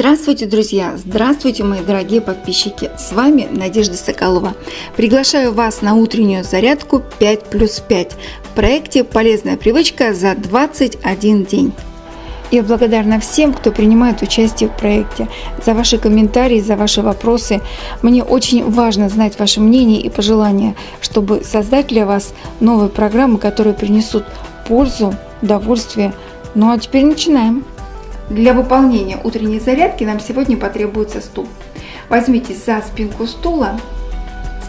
Здравствуйте, друзья! Здравствуйте, мои дорогие подписчики! С вами Надежда Соколова. Приглашаю вас на утреннюю зарядку 5 плюс 5 в проекте «Полезная привычка за 21 день». Я благодарна всем, кто принимает участие в проекте, за ваши комментарии, за ваши вопросы. Мне очень важно знать ваше мнение и пожелания, чтобы создать для вас новые программы, которые принесут пользу, удовольствие. Ну а теперь начинаем. Для выполнения утренней зарядки нам сегодня потребуется стул. Возьмите за спинку стула,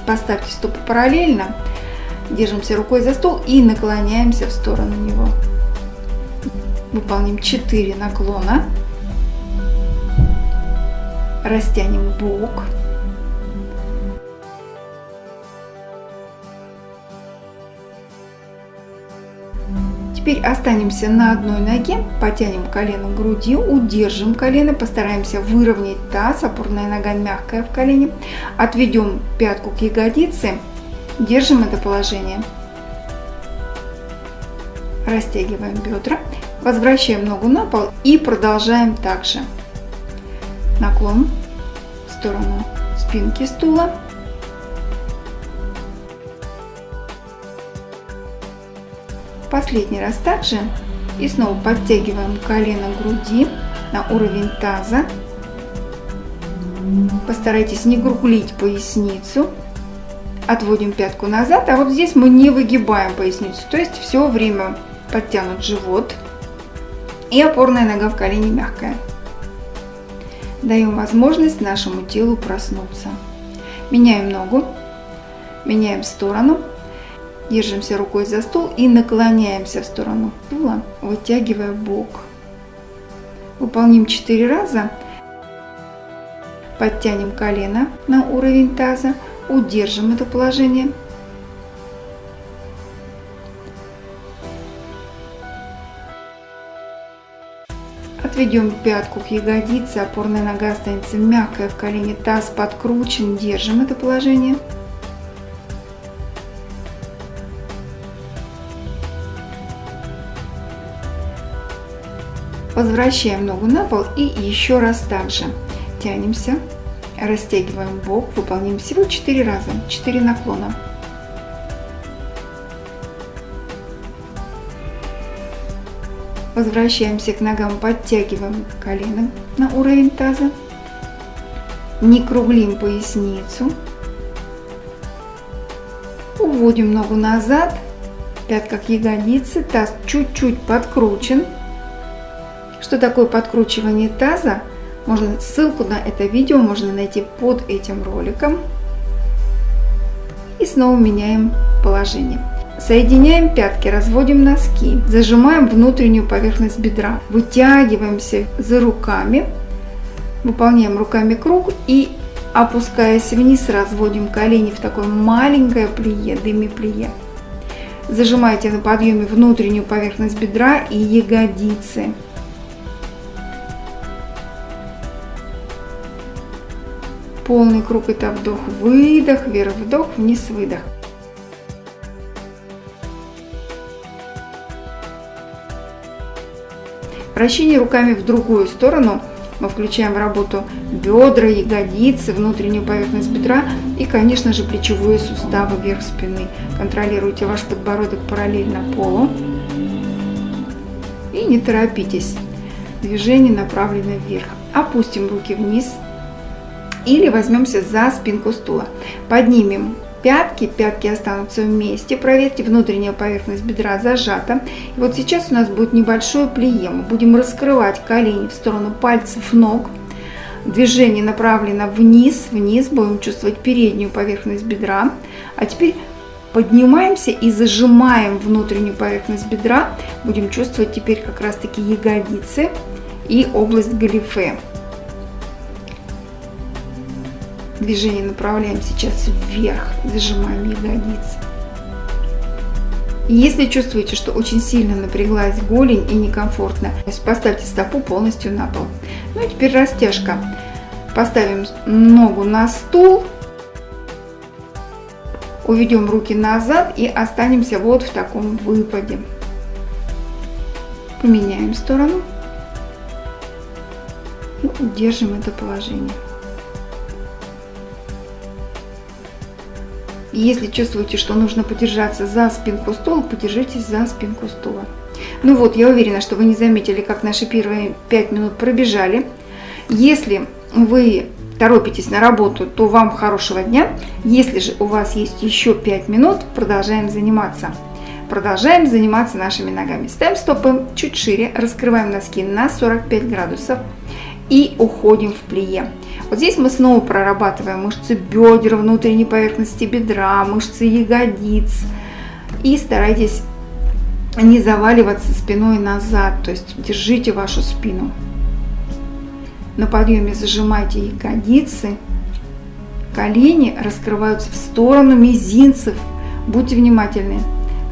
поставьте стопы параллельно, держимся рукой за стол и наклоняемся в сторону него. Выполним 4 наклона, растянем бок, Теперь останемся на одной ноге, потянем колено к груди, удержим колено, постараемся выровнять таз, опорная нога мягкая в колене. Отведем пятку к ягодице, держим это положение. Растягиваем бедра, возвращаем ногу на пол и продолжаем также. Наклон в сторону спинки стула. Последний раз также. И снова подтягиваем колено к груди на уровень таза. Постарайтесь не круглить поясницу. Отводим пятку назад, а вот здесь мы не выгибаем поясницу. То есть все время подтянут живот. И опорная нога в колене мягкая. Даем возможность нашему телу проснуться. Меняем ногу, меняем сторону. Держимся рукой за стул и наклоняемся в сторону стула, вытягивая бок. Выполним 4 раза. Подтянем колено на уровень таза, удержим это положение. Отведем пятку к ягодице, опорная нога останется мягкая в колене, таз подкручен, держим это положение. Возвращаем ногу на пол и еще раз также тянемся, растягиваем бок, выполняем всего 4 раза, 4 наклона. Возвращаемся к ногам, подтягиваем колено на уровень таза, не круглим поясницу, уводим ногу назад, пятка к ягодице, таз чуть-чуть подкручен, что такое подкручивание таза? Можно, ссылку на это видео можно найти под этим роликом. И снова меняем положение. Соединяем пятки, разводим носки, зажимаем внутреннюю поверхность бедра, вытягиваемся за руками, выполняем руками круг и опускаясь вниз, разводим колени в такое маленькое плие, деми-плие. Зажимайте на подъеме внутреннюю поверхность бедра и ягодицы. Полный круг это вдох, выдох, вверх, вдох, вниз, выдох. Вращение руками в другую сторону мы включаем в работу бедра, ягодицы, внутреннюю поверхность бедра и, конечно же, плечевые суставы вверх спины. Контролируйте ваш подбородок параллельно полу. И не торопитесь. Движение направлено вверх. Опустим руки вниз или возьмемся за спинку стула. Поднимем пятки, пятки останутся вместе. Проверьте, внутренняя поверхность бедра зажата. И вот сейчас у нас будет небольшое плие. Мы будем раскрывать колени в сторону пальцев ног. Движение направлено вниз, вниз. Будем чувствовать переднюю поверхность бедра. А теперь поднимаемся и зажимаем внутреннюю поверхность бедра. Будем чувствовать теперь как раз таки ягодицы и область галифе. Движение направляем сейчас вверх, зажимаем ягодицы. Если чувствуете, что очень сильно напряглась голень и некомфортно, поставьте стопу полностью на пол. Ну и теперь растяжка. Поставим ногу на стул, уведем руки назад и останемся вот в таком выпаде. Поменяем сторону. И удержим это положение. Если чувствуете, что нужно подержаться за спинку стула, подержитесь за спинку стула. Ну вот, я уверена, что вы не заметили, как наши первые 5 минут пробежали. Если вы торопитесь на работу, то вам хорошего дня. Если же у вас есть еще 5 минут, продолжаем заниматься. Продолжаем заниматься нашими ногами. Ставим стопы чуть шире, раскрываем носки на 45 градусов и уходим в плие. Вот здесь мы снова прорабатываем мышцы бедер, внутренней поверхности бедра, мышцы ягодиц. И старайтесь не заваливаться спиной назад, то есть держите вашу спину. На подъеме зажимайте ягодицы, колени раскрываются в сторону мизинцев. Будьте внимательны.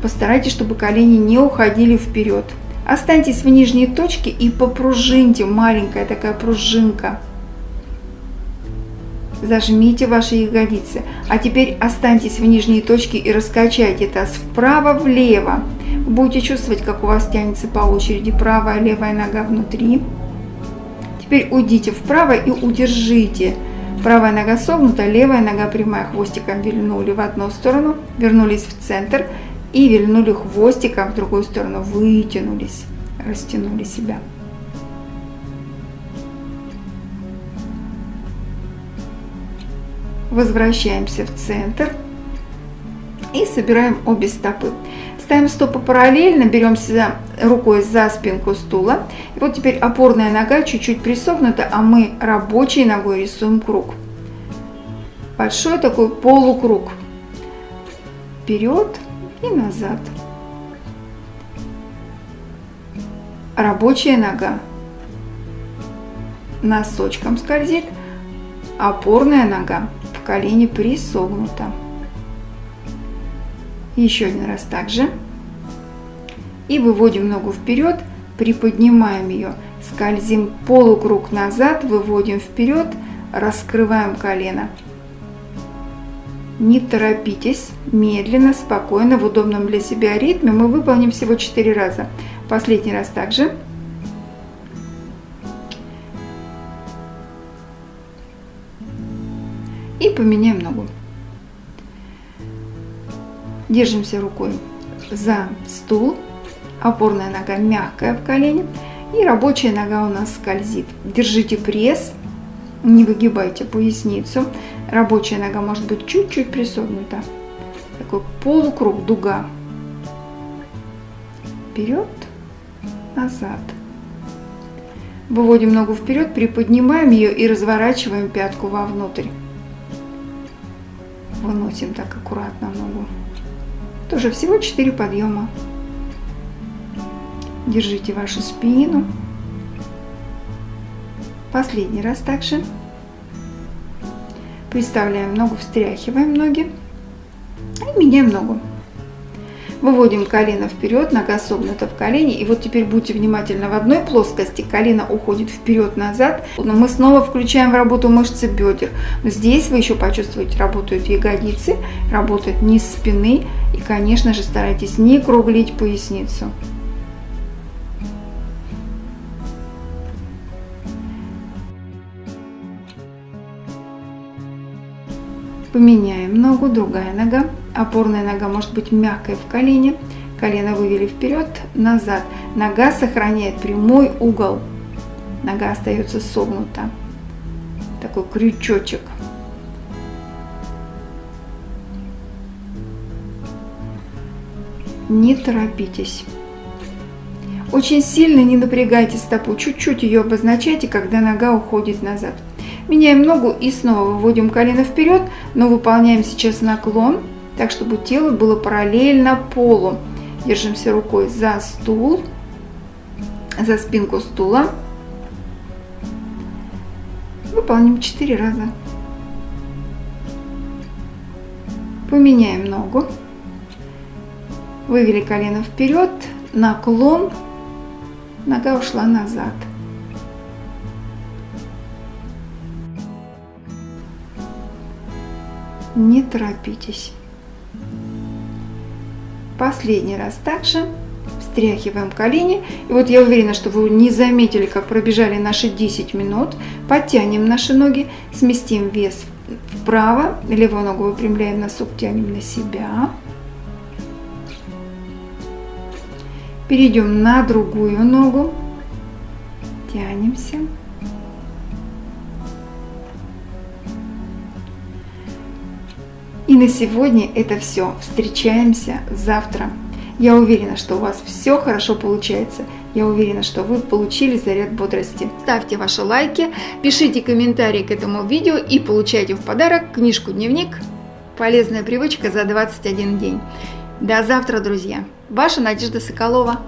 Постарайтесь, чтобы колени не уходили вперед. Останьтесь в нижней точке и попружиньте, маленькая такая пружинка. Зажмите ваши ягодицы. А теперь останьтесь в нижней точке и раскачайте таз вправо-влево. Будете чувствовать, как у вас тянется по очереди правая, левая нога внутри. Теперь уйдите вправо и удержите. Правая нога согнута, левая нога прямая. Хвостиком вильнули в одну сторону, вернулись в центр и вильнули хвостиком в другую сторону. Вытянулись, растянули себя. Возвращаемся в центр и собираем обе стопы. Ставим стопы параллельно, беремся рукой за спинку стула. И вот теперь опорная нога чуть-чуть присогнута, а мы рабочей ногой рисуем круг. Большой такой полукруг. Вперед и назад. Рабочая нога носочком скользит, опорная нога в колене присогнута. Еще один раз также. И выводим ногу вперед, приподнимаем ее, скользим полукруг назад, выводим вперед, раскрываем колено. Не торопитесь, медленно, спокойно, в удобном для себя ритме мы выполним всего 4 раза. Последний раз также. И поменяем ногу. Держимся рукой за стул, опорная нога мягкая в колене и рабочая нога у нас скользит. Держите пресс, не выгибайте поясницу. Рабочая нога может быть чуть-чуть присогнута. Такой полукруг, дуга. Вперед, назад. Выводим ногу вперед, приподнимаем ее и разворачиваем пятку вовнутрь. Выносим так аккуратно ногу. Тоже всего 4 подъема. Держите вашу спину. Последний раз также. Приставляем ногу, встряхиваем ноги и меняем ногу. Выводим колено вперед, нога согнута в колени. И вот теперь будьте внимательны, в одной плоскости колено уходит вперед-назад. Но мы снова включаем в работу мышцы бедер. Но здесь вы еще почувствуете, работают ягодицы, работает низ спины. И, конечно же, старайтесь не круглить поясницу. Поменяем ногу, другая нога. Опорная нога может быть мягкой в колене. Колено вывели вперед, назад. Нога сохраняет прямой угол. Нога остается согнута. Такой крючочек. Не торопитесь. Очень сильно не напрягайте стопу, чуть-чуть ее обозначайте, когда нога уходит назад. Меняем ногу и снова выводим колено вперед, но выполняем сейчас наклон, так чтобы тело было параллельно полу. Держимся рукой за стул, за спинку стула. Выполним 4 раза. Поменяем ногу. Вывели колено вперед, наклон, нога ушла назад. Не торопитесь. Последний раз также Стряхиваем колени. И вот я уверена, что вы не заметили, как пробежали наши 10 минут. Подтянем наши ноги, сместим вес вправо. Левую ногу выпрямляем, носок тянем на себя. Перейдем на другую ногу. Тянемся. И на сегодня это все. Встречаемся завтра. Я уверена, что у вас все хорошо получается. Я уверена, что вы получили заряд бодрости. Ставьте ваши лайки, пишите комментарии к этому видео и получайте в подарок книжку-дневник «Полезная привычка за 21 день». До завтра, друзья! Ваша Надежда Соколова.